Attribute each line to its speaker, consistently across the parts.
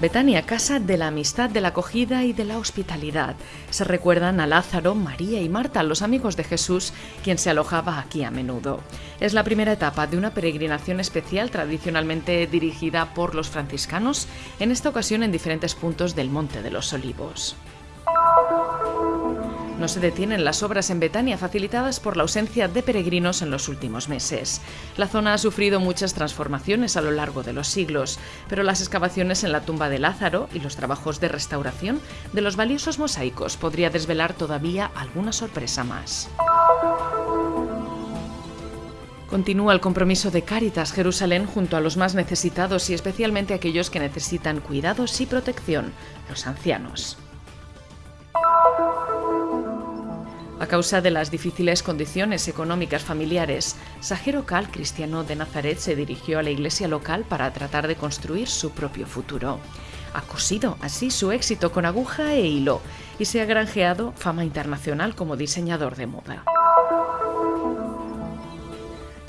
Speaker 1: Betania, casa de la amistad, de la acogida y de la hospitalidad. Se recuerdan a Lázaro, María y Marta, los amigos de Jesús, quien se alojaba aquí a menudo. Es la primera etapa de una peregrinación especial tradicionalmente dirigida por los franciscanos, en esta ocasión en diferentes puntos del Monte de los Olivos. No se detienen las obras en Betania facilitadas por la ausencia de peregrinos en los últimos meses. La zona ha sufrido muchas transformaciones a lo largo de los siglos, pero las excavaciones en la tumba de Lázaro y los trabajos de restauración de los valiosos mosaicos podría desvelar todavía alguna sorpresa más. Continúa el compromiso de Cáritas Jerusalén junto a los más necesitados y especialmente aquellos que necesitan cuidados y protección, los ancianos. Causa de las difíciles condiciones económicas familiares, Sajero Cal, cristiano de Nazaret, se dirigió a la iglesia local para tratar de construir su propio futuro. Ha cosido así su éxito con aguja e hilo y se ha granjeado fama internacional como diseñador de moda.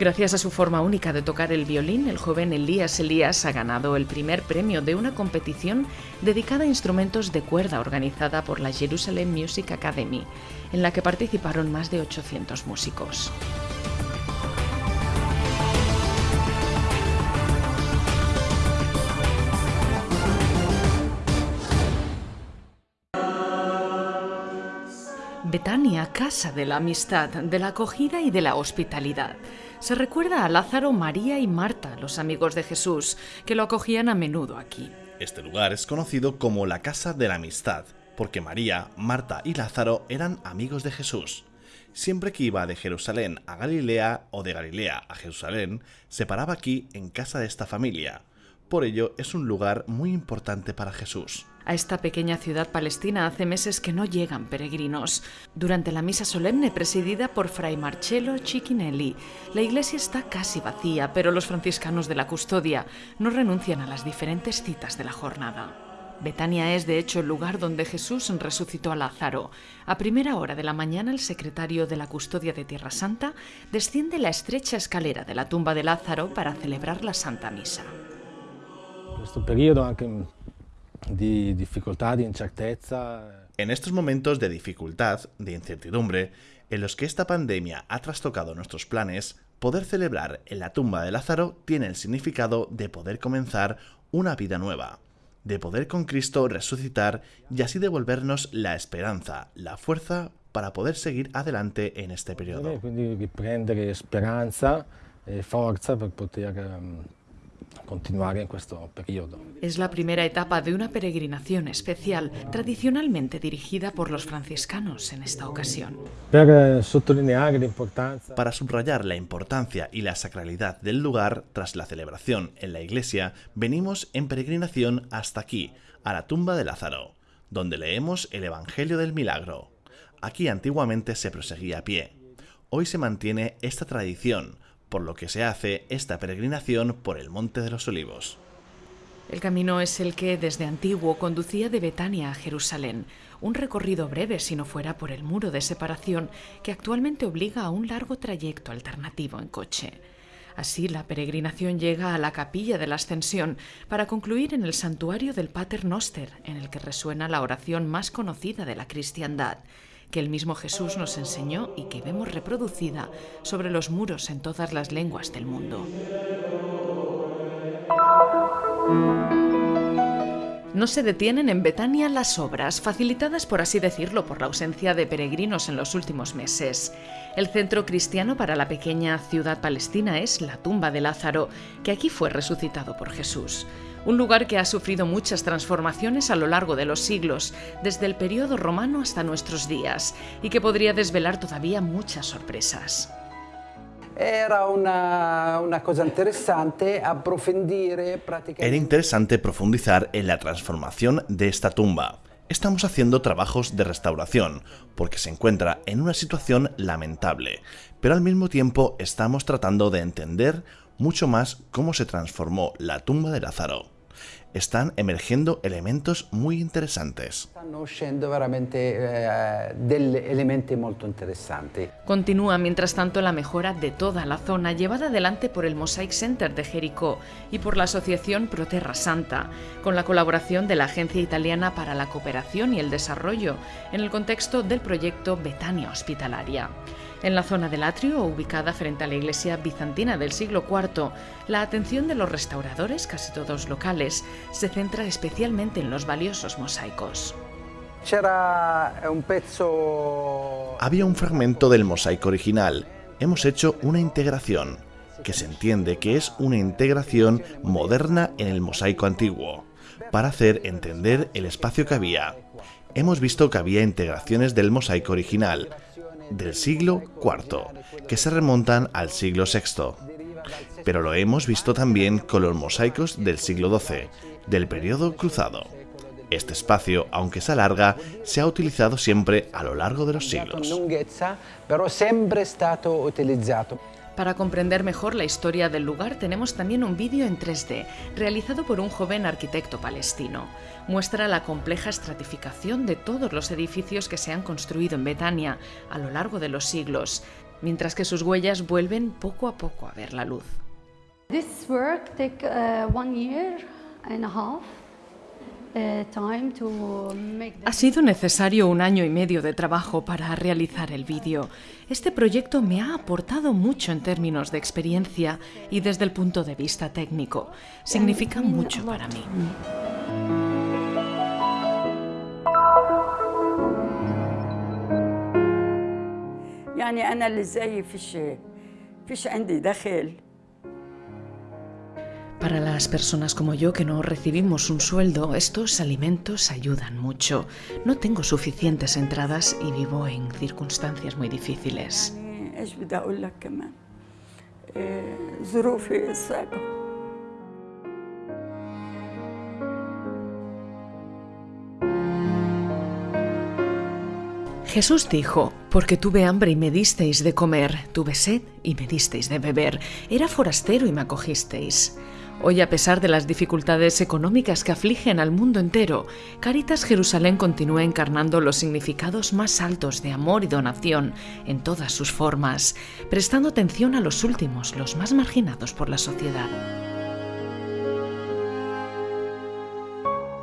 Speaker 1: Gracias a su forma única de tocar el violín, el joven Elías Elías ha ganado el primer premio de una competición dedicada a instrumentos de cuerda organizada por la Jerusalem Music Academy, en la que participaron más de 800 músicos. Betania, casa de la amistad, de la acogida y de la hospitalidad. Se recuerda a Lázaro, María y Marta, los amigos de Jesús, que lo acogían a menudo aquí.
Speaker 2: Este lugar es conocido como la casa de la amistad, porque María, Marta y Lázaro eran amigos de Jesús. Siempre que iba de Jerusalén a Galilea o de Galilea a Jerusalén, se paraba aquí en casa de esta familia. Por ello es un lugar muy importante para Jesús.
Speaker 1: A esta pequeña ciudad palestina hace meses que no llegan peregrinos. Durante la misa solemne presidida por Fray Marcello Cicchinelli, la iglesia está casi vacía, pero los franciscanos de la custodia no renuncian a las diferentes citas de la jornada. Betania es de hecho el lugar donde Jesús resucitó a Lázaro. A primera hora de la mañana el secretario de la custodia de Tierra Santa desciende la estrecha escalera de la tumba de Lázaro para celebrar la Santa Misa.
Speaker 3: Questo periodo anche di difficoltà, di incertezza.
Speaker 2: En estos momentos de dificultad, de incertidumbre, en los que esta pandemia ha trastocado nuestros planes, poder celebrar en la tumba de Lázaro tiene el significado de poder comenzar una vida nueva, de poder con Cristo resucitar y así devolvernos la esperanza, la fuerza para poder seguir adelante en este periodo.
Speaker 3: Quindi riprendere speranza e forza per poter continuar en questo periodo.
Speaker 1: Es la primera etapa de una peregrinación especial, tradicionalmente dirigida por los franciscanos en esta ocasión.
Speaker 2: Para subrayar la importancia y la sacralidad del lugar, tras la celebración en la iglesia, venimos en peregrinación hasta aquí, a la tumba de Lázaro, donde leemos el Evangelio del Milagro. Aquí antiguamente se proseguía a pie. Hoy se mantiene esta tradición, por lo que se hace esta peregrinación por el Monte de los Olivos.
Speaker 1: El camino es el que desde antiguo conducía de Betania a Jerusalén, un recorrido breve si no fuera por el muro de separación que actualmente obliga a un largo trayecto alternativo en coche. Así la peregrinación llega a la capilla de la Ascensión para concluir en el santuario del Pater Noster, en el que resuena la oración más conocida de la cristiandad, que el mismo Jesús nos enseñó y que vemos reproducida sobre los muros en todas las lenguas del mundo. No se detienen en Betania las obras, facilitadas por así decirlo por la ausencia de peregrinos en los últimos meses. El centro cristiano para la pequeña ciudad palestina es la tumba de Lázaro, que aquí fue resucitado por Jesús. Un lugar que ha sufrido muchas transformaciones a lo largo de los siglos, desde el periodo romano hasta nuestros días, y que podría desvelar todavía muchas sorpresas.
Speaker 4: Era una, una cosa interessante approfondire praticamente...
Speaker 2: Era interesante profundizar en la transformación de esta tumba. Estamos haciendo trabajos de restauración, porque se encuentra en una situación lamentable, pero al mismo tiempo estamos tratando de entender mucho más cómo se transformó la tumba de Lázaro. están emergiendo elementos muy interesantes.
Speaker 4: Uscendo veramente eh, degli elementi molto interessanti.
Speaker 1: Continúa mientras tanto la mejora de toda la zona llevada adelante por el Mosaic Center de Jericó y por la asociación Proterra Santa, con la colaboración de la Agencia Italiana para la Cooperación y el Desarrollo en el contexto del proyecto Betania Hospitalaria. En la zona del atrio, ubicada frente a la iglesia bizantina del siglo IV, la atención de los restauradores, casi todos locales, se centra especialmente en los valiosos mosaicos.
Speaker 2: Había un fragmento del mosaico original. Hemos hecho una integración, que se entiende que es una integración moderna en el mosaico antiguo, para hacer entender el espacio que había. Hemos visto que había integraciones del mosaico original, del siglo IV, que se remontan al siglo VI. Pero lo hemos visto también con los mosaicos del siglo XII, del periodo cruzado. Este espacio, aunque se alarga, se ha utilizado siempre a lo largo de los siglos.
Speaker 1: Para comprender mejor la historia del lugar tenemos también un vídeo en 3D, realizado por un joven arquitecto palestino. Muestra la compleja estratificación de todos los edificios que se han construido en Betania a lo largo de los siglos, mientras que sus huellas vuelven poco a poco a ver la luz.
Speaker 5: This work take uh, one year and
Speaker 1: Ha sido necesario un año y medio de trabajo para realizar el vídeo. Este proyecto me ha aportado mucho en términos de experiencia y desde el punto de vista técnico. Significa mucho para mí.
Speaker 6: يعني أنا اللي زيي فيش فيش عندي دخل
Speaker 1: para las personas como yo que no recibimos un sueldo, estos alimentos ayudan mucho. No tengo suficientes entradas y vivo en circunstancias muy difíciles. Jesús dijo, porque tuve hambre y me disteis de comer, tuve sed y me disteis de beber, era forastero y me acogisteis. Hoy, a pesar de las dificultades económicas que afligen al mundo entero, Caritas Jerusalén continúa encarnando los significados más altos de amor y donación en todas sus formas, prestando atención a los últimos, los más marginados por la sociedad.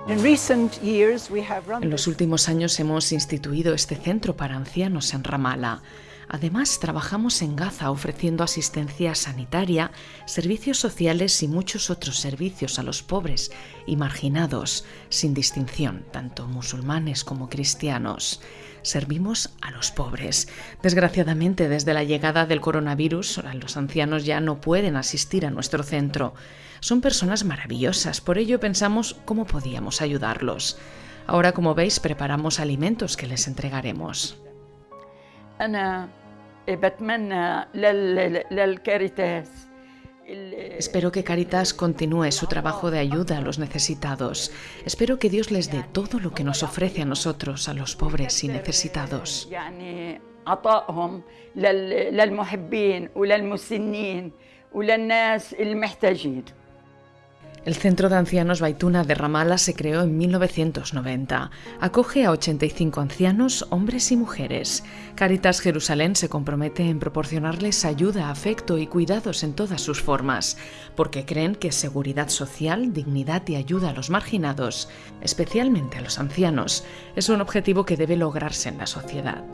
Speaker 1: En los últimos años hemos instituido este centro para ancianos en Ramala. Además, trabajamos en Gaza ofreciendo asistencia sanitaria, servicios sociales y muchos otros servicios a los pobres y marginados, sin distinción, tanto musulmanes como cristianos. Servimos a los pobres. Desgraciadamente, desde la llegada del coronavirus, los ancianos ya no pueden asistir a nuestro centro. Son personas maravillosas, por ello pensamos cómo podíamos ayudarlos. Ahora, como veis, preparamos alimentos que les entregaremos.
Speaker 6: أنا بتمنى لل- للكاريتاس ال-
Speaker 1: Espero que Caritas continúe su trabajo de ayuda a los necesitados. Espero que Dios les dé todo lo que nos ofrece a nosotros, a los pobres y necesitados. El Centro de Ancianos Baituna de Ramala se creó en 1990. Acoge a 85 ancianos, hombres y mujeres. Caritas Jerusalén se compromete en proporcionarles ayuda, afecto y cuidados en todas sus formas, porque creen que seguridad social, dignidad y ayuda a los marginados, especialmente a los ancianos, es un objetivo que debe lograrse en la sociedad.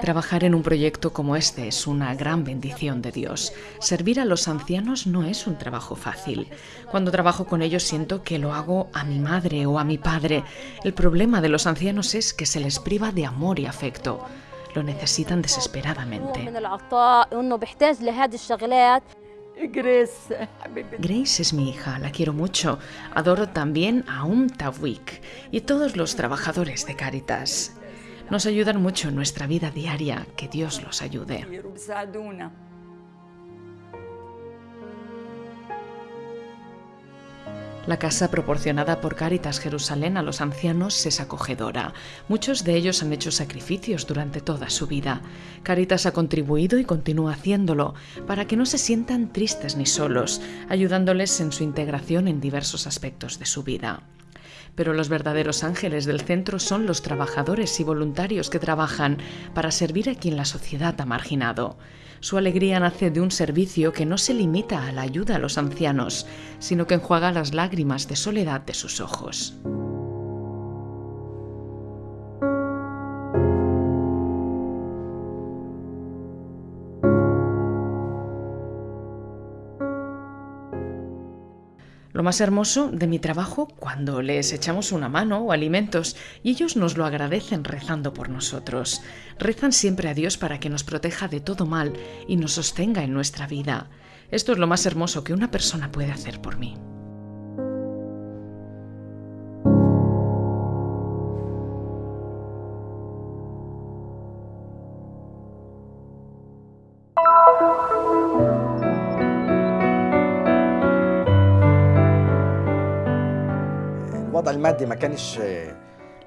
Speaker 1: Trabajar en un proyecto como este es una gran bendición de Dios. Servir a los ancianos no es un trabajo fácil. Cuando trabajo con ellos siento que lo hago a mi madre o a mi padre. El problema de los ancianos es que se les priva de amor y afecto. Lo necesitan desesperadamente. Grace. Es mi hija, la quiero mucho. Adoro también a Um Tawik y todos los trabajadores de Caritas. Nos ayudan mucho en nuestra vida diaria. Que Dios los ayude. La casa proporcionada por Caritas Jerusalén a los ancianos es acogedora. Muchos de ellos han hecho sacrificios durante toda su vida. Caritas ha contribuido y continúa haciéndolo para que no se sientan tristes ni solos, ayudándoles en su integración en diversos aspectos de su vida. Pero los verdaderos ángeles del centro son los trabajadores y voluntarios que trabajan para servir a quien la sociedad ha marginado. Su alegría nace de un servicio que no se limita a la ayuda a los ancianos, sino que enjuaga las lágrimas de soledad de sus ojos. Más hermoso de mi trabajo cuando les echamos una mano o alimentos y ellos nos lo agradecen rezando por nosotros. Rezan siempre a Dios para que nos proteja de todo mal y nos sostenga en nuestra vida. Esto es lo más hermoso que una persona puede hacer por mí.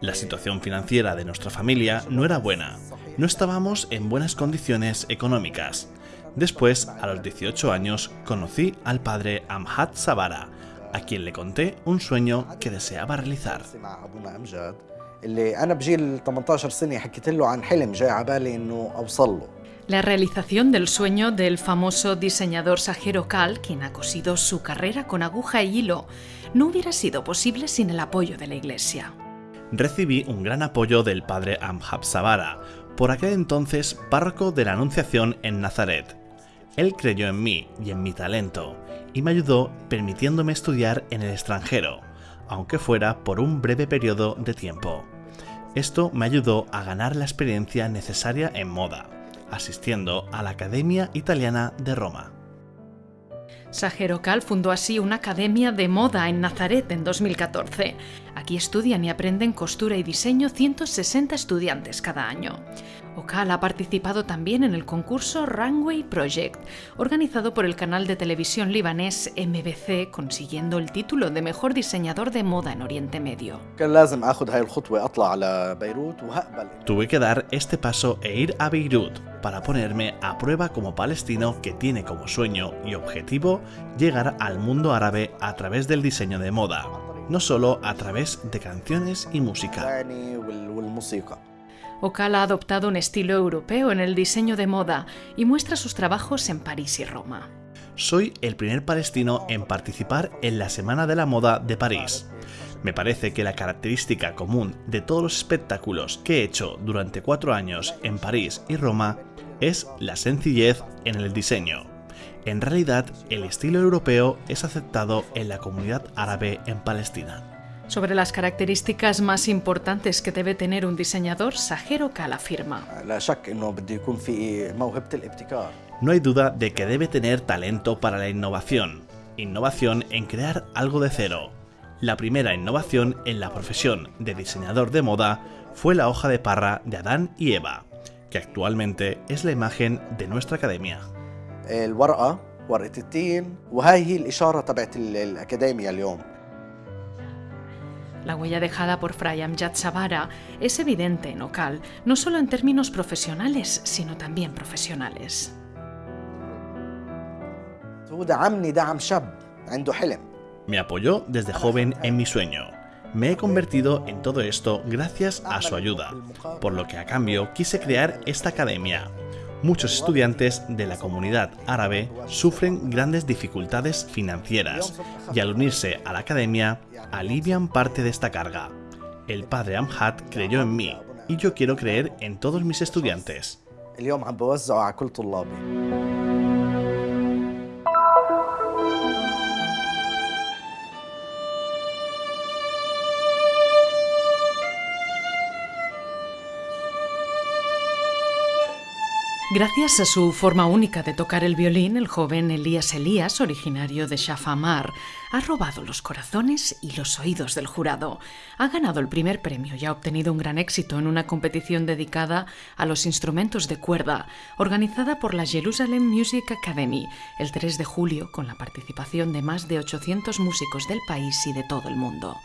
Speaker 2: La situación financiera de nuestra familia no era buena. No estábamos en buenas condiciones económicas. Después, a los 18 años, conocí al padre Amhat Sabara, a quien le conté un sueño que deseaba realizar.
Speaker 1: La realización del sueño del famoso diseñador Sajero Kal, quien ha cosido su carrera con aguja y hilo, no hubiera sido posible sin el apoyo de la Iglesia.
Speaker 2: Recibí un gran apoyo del padre Amhab Sabara, por aquel entonces párroco de la Anunciación en Nazaret. Él creyó en mí y en mi talento, y me ayudó permitiéndome estudiar en el extranjero, aunque fuera por un breve periodo de tiempo. Esto me ayudó a ganar la experiencia necesaria en moda asistiendo a la Academia Italiana de Roma.
Speaker 1: Sajero Cal fundó así una academia de moda en Nazaret en 2014. Aquí estudian y aprenden costura y diseño 160 estudiantes cada año. Ocal ha participado también en el concurso Runway Project, organizado por el canal de televisión libanés MBC, consiguiendo el título de mejor diseñador de moda en Oriente Medio.
Speaker 2: Tuve que dar este paso e ir a Beirut para ponerme a prueba como palestino que tiene como sueño y objetivo llegar al mundo árabe a través del diseño de moda, no solo a través de canciones y música.
Speaker 1: Ocal ha adoptado un estilo europeo en el diseño de moda y muestra sus trabajos en París y Roma.
Speaker 2: Soy el primer palestino en participar en la Semana de la Moda de París. Me parece que la característica común de todos los espectáculos que he hecho durante cuatro años en París y Roma es la sencillez en el diseño. En realidad, el estilo europeo es aceptado en la comunidad árabe en Palestina.
Speaker 1: Sobre las características más importantes que debe tener un diseñador, Sajero Kal afirma.
Speaker 2: No hay duda de que debe tener talento para la innovación. Innovación en crear algo de cero. La primera innovación en la profesión de diseñador de moda fue la hoja de parra de Adán y Eva, que actualmente es la imagen de nuestra academia.
Speaker 1: La huella dejada por Fray Amjad Sabara es evidente en Ocal, no solo en términos profesionales, sino también profesionales.
Speaker 2: Me apoyó desde joven en mi sueño. Me he convertido en todo esto gracias a su ayuda, por lo que a cambio quise crear esta academia. Muchos estudiantes de la comunidad árabe sufren grandes dificultades financieras y al unirse a la academia alivian parte de esta carga. El padre Amhat creyó en mí y yo quiero creer en todos mis estudiantes.
Speaker 1: Gracias a su forma única de tocar el violín, el joven Elías Elías, originario de Shafamar, ha robado los corazones y los oídos del jurado. Ha ganado el primer premio y ha obtenido un gran éxito en una competición dedicada a los instrumentos de cuerda, organizada por la Jerusalem Music Academy el 3 de julio con la participación de más de 800 músicos del país y de todo el mundo.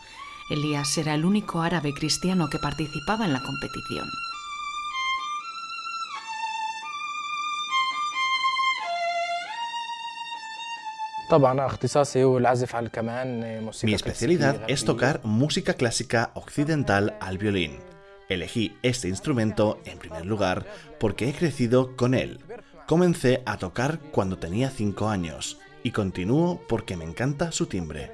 Speaker 1: Elías era el único árabe cristiano que participaba en la competición.
Speaker 2: Mi especialidad es tocar música clásica occidental al violín. Elegí este instrumento en primer lugar porque he crecido con él. Comencé a tocar cuando tenía 5 años y continúo porque me encanta su timbre.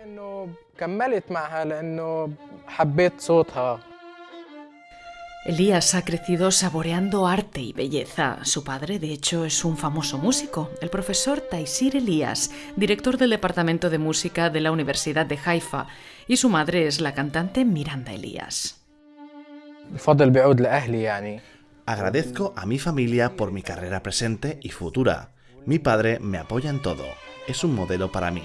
Speaker 1: Elías ha crecido saboreando arte y belleza. Su padre, de hecho, es un famoso músico, el profesor Taisir Elías, director del Departamento de Música de la Universidad de Haifa, y su madre es la cantante Miranda Elías.
Speaker 2: Agradezco a mi familia por mi carrera presente y futura. Mi padre me apoya en todo. Es un modelo para mí.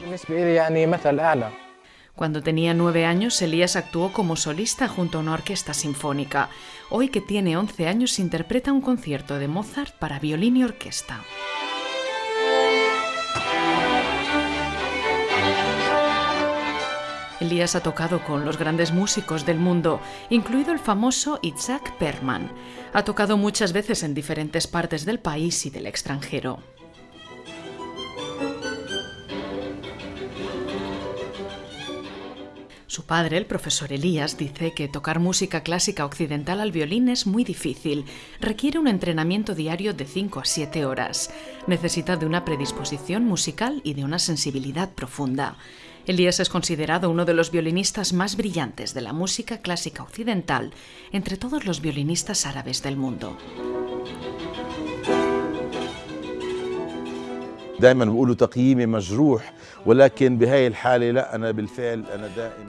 Speaker 1: Cuando tenía nueve años, Elías actuó como solista junto a una orquesta sinfónica. Hoy que tiene 11 años, interpreta un concierto de Mozart para violín y orquesta. Elías ha tocado con los grandes músicos del mundo, incluido el famoso Isaac Perman. Ha tocado muchas veces en diferentes partes del país y del extranjero. Su padre, el profesor Elías, dice que tocar música clásica occidental al violín es muy difícil. Requiere un entrenamiento diario de 5 a 7 horas. Necesita de una predisposición musical y de una sensibilidad profunda. Elías es considerado uno de los violinistas más brillantes de la música clásica occidental entre todos los violinistas árabes del mundo.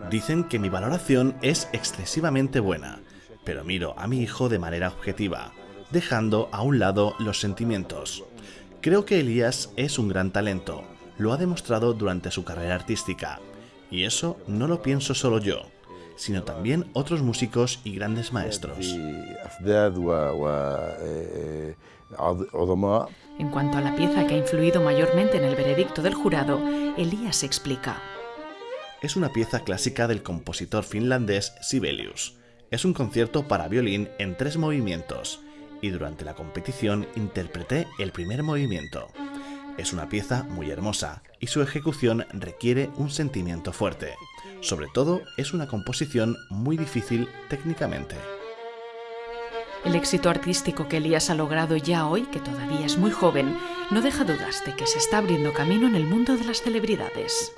Speaker 2: Dicen que mi valoración es excesivamente buena, pero miro a mi hijo de manera objetiva, dejando a un lado los sentimientos. Creo que Elías es un gran talento, lo ha demostrado durante su carrera artística, y eso no lo pienso solo yo, sino también otros músicos y grandes maestros.
Speaker 1: En cuanto a la pieza que ha influido mayormente en el veredicto del jurado, Elías explica.
Speaker 2: Es una pieza clásica del compositor finlandés Sibelius. Es un concierto para violín en tres movimientos, y durante la competición interpreté el primer movimiento. Es una pieza muy hermosa y su ejecución requiere un sentimiento fuerte. Sobre todo es una composición muy difícil técnicamente.
Speaker 1: El éxito artístico que Elías ha logrado ya hoy, que todavía es muy joven, no deja dudas de que se está abriendo camino en el mundo de las celebridades.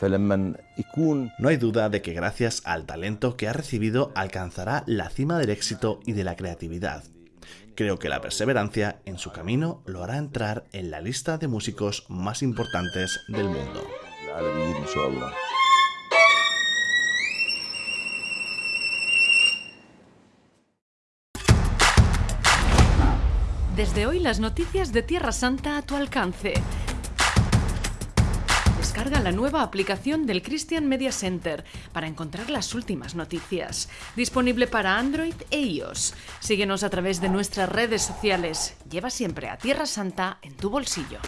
Speaker 2: No hay duda de que gracias al talento que ha recibido alcanzará la cima del éxito y de la creatividad. Creo que la perseverancia en su camino lo hará entrar en la lista de músicos más importantes del mundo.
Speaker 1: Desde hoy las noticias de Tierra Santa a tu alcance. Descarga la nueva aplicación del Christian Media Center para encontrar las últimas noticias. Disponible para Android e iOS. Síguenos a través de nuestras redes sociales. Lleva siempre a Tierra Santa en tu bolsillo.